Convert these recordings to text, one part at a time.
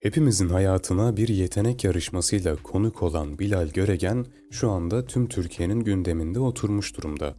Hepimizin hayatına bir yetenek yarışmasıyla konuk olan Bilal Göregen şu anda tüm Türkiye'nin gündeminde oturmuş durumda.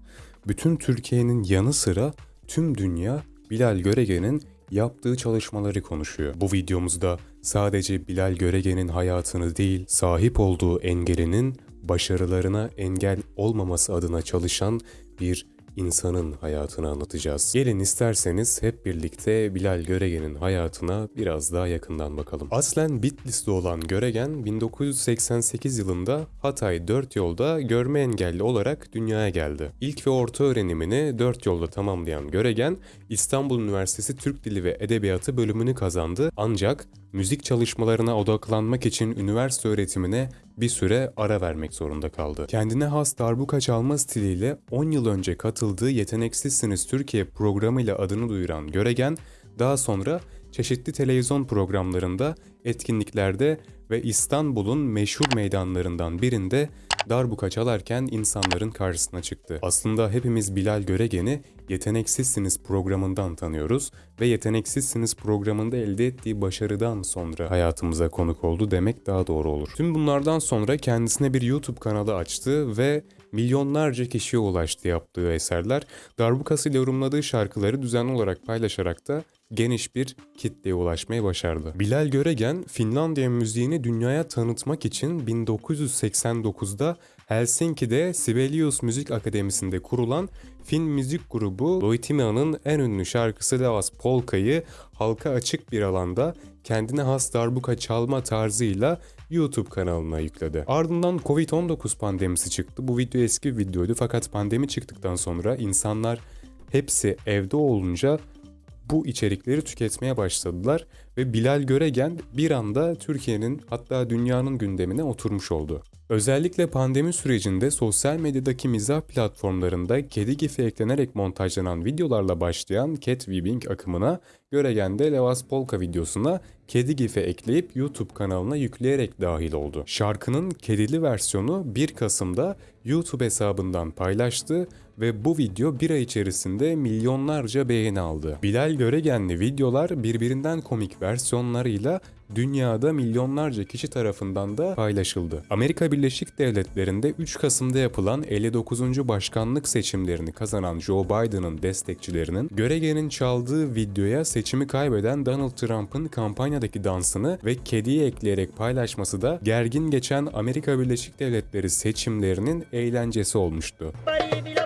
Bütün Türkiye'nin yanı sıra tüm dünya Bilal Göregen'in yaptığı çalışmaları konuşuyor. Bu videomuzda sadece Bilal Göregen'in hayatını değil, sahip olduğu engelinin başarılarına engel olmaması adına çalışan bir insanın hayatını anlatacağız. Gelin isterseniz hep birlikte Bilal Göregen'in hayatına biraz daha yakından bakalım. Aslen Bitlis'te olan Göregen 1988 yılında Hatay 4 yolda görme engelli olarak dünyaya geldi. İlk ve orta öğrenimini 4 yolda tamamlayan Göregen İstanbul Üniversitesi Türk Dili ve Edebiyatı bölümünü kazandı ancak müzik çalışmalarına odaklanmak için üniversite öğretimine bir süre ara vermek zorunda kaldı. Kendine has darbuka çalma stiliyle 10 yıl önce katıldığı Yeteneksizsiniz Türkiye programıyla adını duyuran Göregen, daha sonra çeşitli televizyon programlarında, etkinliklerde ve İstanbul'un meşhur meydanlarından birinde darbuka çalarken insanların karşısına çıktı. Aslında hepimiz Bilal Göregen'i Yeteneksizsiniz programından tanıyoruz ve Yeteneksizsiniz programında elde ettiği başarıdan sonra hayatımıza konuk oldu demek daha doğru olur. Tüm bunlardan sonra kendisine bir YouTube kanalı açtı ve milyonlarca kişiye ulaştı yaptığı eserler. Darbukası ile yorumladığı şarkıları düzenli olarak paylaşarak da geniş bir kitleye ulaşmaya başardı. Bilal Göregen, Finlandiya müziğini dünyaya tanıtmak için 1989'da Helsinki'de Sibelius Müzik Akademisi'nde kurulan Fin müzik grubu Loitimia'nın en ünlü şarkısı Levas Polka'yı halka açık bir alanda kendine has darbuka çalma tarzıyla YouTube kanalına yükledi. Ardından Covid-19 pandemisi çıktı. Bu video eski bir videoydu fakat pandemi çıktıktan sonra insanlar hepsi evde olunca bu içerikleri tüketmeye başladılar ve Bilal Göregen bir anda Türkiye'nin hatta dünyanın gündemine oturmuş oldu. Özellikle pandemi sürecinde sosyal medyadaki mizah platformlarında kedi gifi eklenerek montajlanan videolarla başlayan cat weaving akımına Göregen de Levas Polka videosuna kedi gifi ekleyip YouTube kanalına yükleyerek dahil oldu. Şarkının kedili versiyonu 1 Kasım'da YouTube hesabından paylaştı ve bu video bir ay içerisinde milyonlarca beğeni aldı. Bilal Göregenli videolar birbirinden komik versiyonlarıyla dünyada milyonlarca kişi tarafından da paylaşıldı. Amerika Birleşik Devletleri'nde 3 Kasım'da yapılan 59. başkanlık seçimlerini kazanan Joe Biden'ın destekçilerinin Göregen'in çaldığı videoya seçimi kaybeden Donald Trump'ın kampanyadaki dansını ve kediyi ekleyerek paylaşması da gergin geçen Amerika Birleşik Devletleri seçimlerinin eğlencesi olmuştu. Bari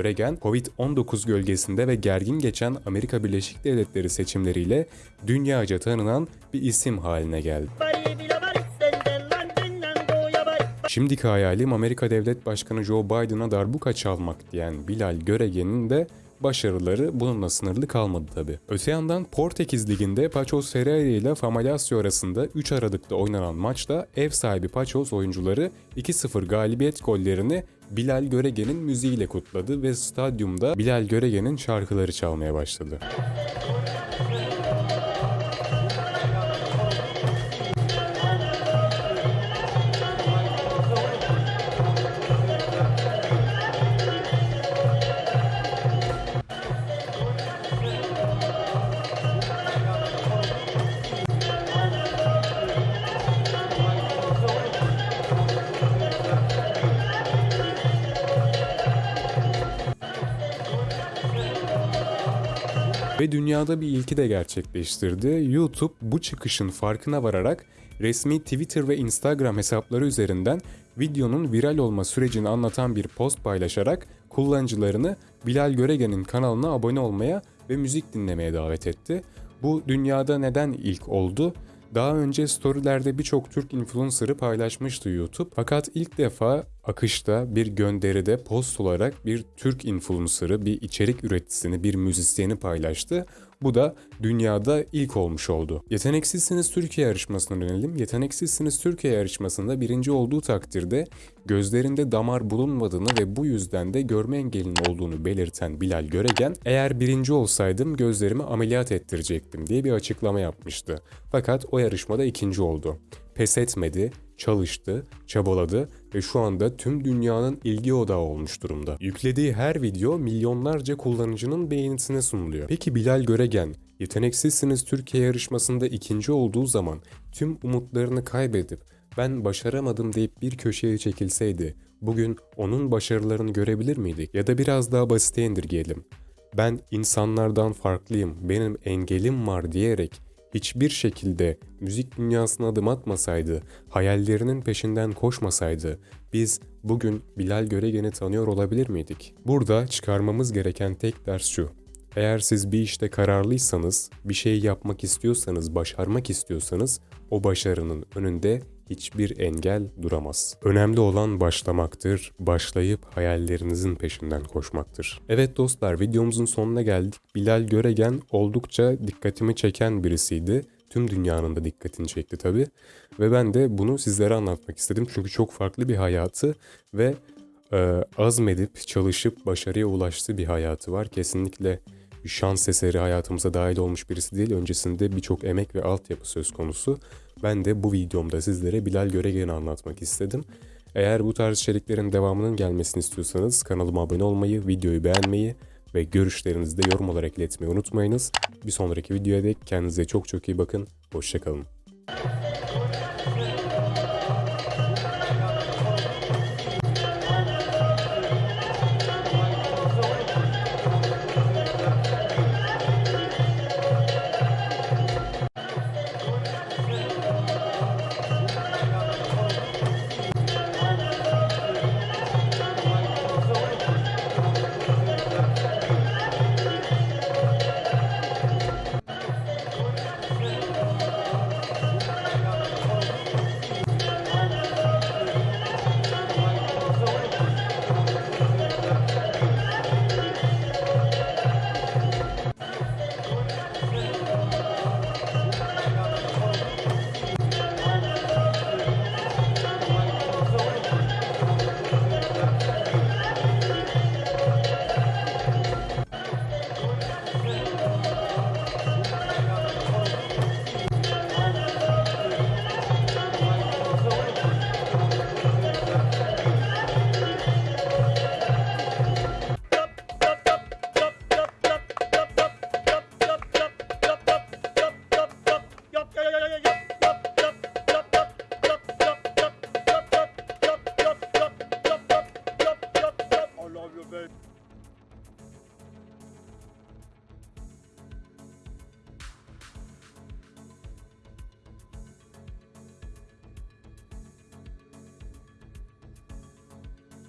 Göregen, Covid-19 gölgesinde ve gergin geçen Amerika Birleşik Devletleri seçimleriyle dünyaca tanınan bir isim haline geldi. Şimdiki hayalim Amerika Devlet Başkanı Joe Biden'a darbuka çalmak diyen Bilal Göregen'in de başarıları bununla sınırlı kalmadı tabi. Öte yandan Portekiz Ligi'nde Paços Ferreira ile Famalicão arasında 3 Aralık'ta oynanan maçta ev sahibi Paços oyuncuları 2-0 galibiyet gollerini Bilal Göregen'in müziğiyle kutladı ve stadyumda Bilal Göregen'in şarkıları çalmaya başladı. Ve dünyada bir ilki de gerçekleştirdi. YouTube bu çıkışın farkına vararak resmi Twitter ve Instagram hesapları üzerinden videonun viral olma sürecini anlatan bir post paylaşarak kullanıcılarını Bilal Göregen'in kanalına abone olmaya ve müzik dinlemeye davet etti. Bu dünyada neden ilk oldu? Daha önce storylerde birçok Türk influencer'ı paylaşmıştı YouTube. Fakat ilk defa akışta bir gönderide post olarak bir Türk influencer'ı, bir içerik üreticisini, bir müzisyeni paylaştı. Bu da dünyada ilk olmuş oldu. Yeteneksizsiniz Türkiye yarışmasına dönelim. Yeteneksizsiniz Türkiye yarışmasında birinci olduğu takdirde gözlerinde damar bulunmadığını ve bu yüzden de görme engelinin olduğunu belirten Bilal Göregen, eğer birinci olsaydım gözlerimi ameliyat ettirecektim diye bir açıklama yapmıştı. Fakat o yarışmada ikinci oldu. Pes etmedi, çalıştı, çabaladı ve şu anda tüm dünyanın ilgi odağı olmuş durumda. Yüklediği her video milyonlarca kullanıcının beğenisine sunuluyor. Peki Bilal Göregen, Yeteneksizsiniz Türkiye yarışmasında ikinci olduğu zaman tüm umutlarını kaybedip ben başaramadım deyip bir köşeye çekilseydi bugün onun başarılarını görebilir miydik? Ya da biraz daha basite indirgeyelim. Ben insanlardan farklıyım, benim engelim var diyerek hiçbir şekilde müzik dünyasına adım atmasaydı, hayallerinin peşinden koşmasaydı biz bugün Bilal Göregen'i tanıyor olabilir miydik? Burada çıkarmamız gereken tek ders şu. Eğer siz bir işte kararlıysanız, bir şey yapmak istiyorsanız, başarmak istiyorsanız o başarının önünde hiçbir engel duramaz. Önemli olan başlamaktır, başlayıp hayallerinizin peşinden koşmaktır. Evet dostlar videomuzun sonuna geldik. Bilal Göregen oldukça dikkatimi çeken birisiydi. Tüm dünyanın da dikkatini çekti tabii. Ve ben de bunu sizlere anlatmak istedim. Çünkü çok farklı bir hayatı ve e, azmedip çalışıp başarıya ulaştığı bir hayatı var. Kesinlikle şans eseri hayatımıza dahil olmuş birisi değil. Öncesinde birçok emek ve altyapı söz konusu. Ben de bu videomda sizlere Bilal Göregen'i anlatmak istedim. Eğer bu tarz içeriklerin devamının gelmesini istiyorsanız kanalıma abone olmayı, videoyu beğenmeyi ve görüşlerinizi de yorum olarak iletmeyi unutmayınız. Bir sonraki videoya dek kendinize çok çok iyi bakın. Hoşçakalın.